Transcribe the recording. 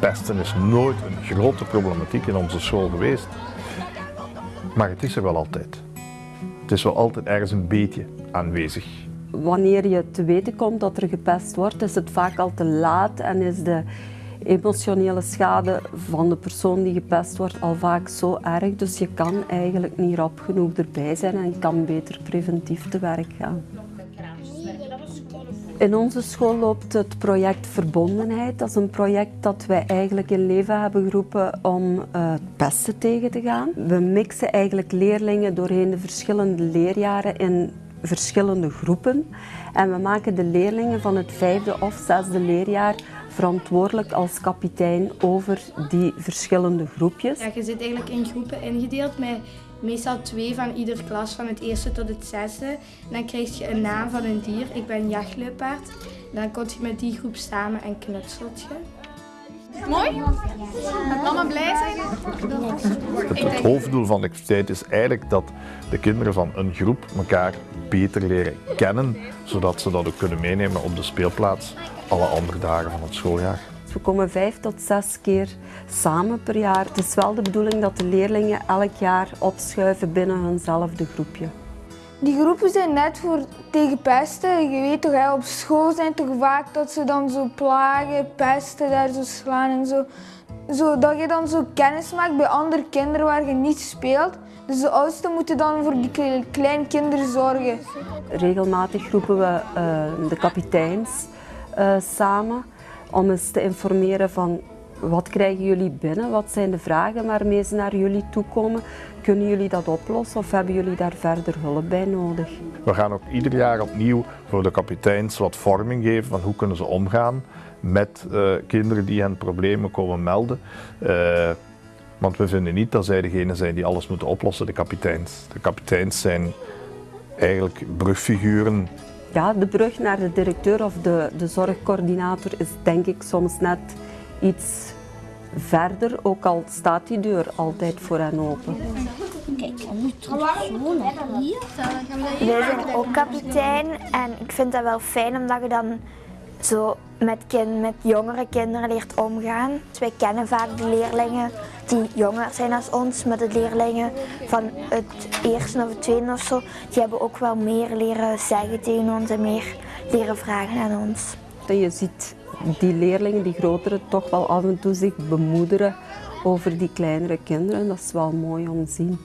Pesten is nooit een grote problematiek in onze school geweest. Maar het is er wel altijd. Het is wel altijd ergens een beetje aanwezig. Wanneer je te weten komt dat er gepest wordt, is het vaak al te laat en is de emotionele schade van de persoon die gepest wordt al vaak zo erg. Dus je kan eigenlijk niet rap genoeg erbij zijn en kan beter preventief te werk gaan. In onze school loopt het project Verbondenheid. Dat is een project dat wij eigenlijk in leven hebben geroepen om uh, pesten tegen te gaan. We mixen eigenlijk leerlingen doorheen de verschillende leerjaren in verschillende groepen. En we maken de leerlingen van het vijfde of zesde leerjaar verantwoordelijk als kapitein over die verschillende groepjes. Ja, je zit eigenlijk in groepen ingedeeld met meestal twee van ieder klas, van het eerste tot het zesde. dan krijg je een naam van een dier. Ik ben jachtluipaard. Dan kom je met die groep samen en knutselt je. Mooi? Met mama blij zijn? Het, het hoofddoel van de activiteit is eigenlijk dat de kinderen van een groep elkaar beter leren kennen, zodat ze dat ook kunnen meenemen op de speelplaats alle andere dagen van het schooljaar. We komen vijf tot zes keer samen per jaar. Het is wel de bedoeling dat de leerlingen elk jaar opschuiven binnen hunzelfde groepje. Die groepen zijn net voor tegen pesten. Je weet toch, op school zijn toch vaak dat ze dan zo plagen, pesten, daar zo slaan en zo. zo. Dat je dan zo kennis maakt bij andere kinderen waar je niet speelt. Dus de oudsten moeten dan voor die kleine kinderen zorgen. Regelmatig roepen we uh, de kapiteins uh, samen om eens te informeren van wat krijgen jullie binnen, wat zijn de vragen waarmee ze naar jullie toe komen. Kunnen jullie dat oplossen of hebben jullie daar verder hulp bij nodig? We gaan ook ieder jaar opnieuw voor de kapiteins wat vorming geven van hoe kunnen ze omgaan met uh, kinderen die hen problemen komen melden. Uh, want we vinden niet dat zij degene zijn die alles moeten oplossen, de kapiteins. De kapiteins zijn eigenlijk brugfiguren ja, de brug naar de directeur of de, de zorgcoördinator is denk ik soms net iets verder, ook al staat die deur altijd voor hen open. Kijk, nu terug hier. Wij zijn ook kapitein en ik vind dat wel fijn omdat je dan zo met, kind, met jongere kinderen leert omgaan. Dus wij kennen vaak de leerlingen die jonger zijn dan ons, met de leerlingen van het eerste of het tweede of zo. Die hebben ook wel meer leren zeggen tegen ons en meer leren vragen aan ons. Je ziet die leerlingen, die grotere, toch wel af en toe zich bemoederen over die kleinere kinderen. Dat is wel mooi om te zien.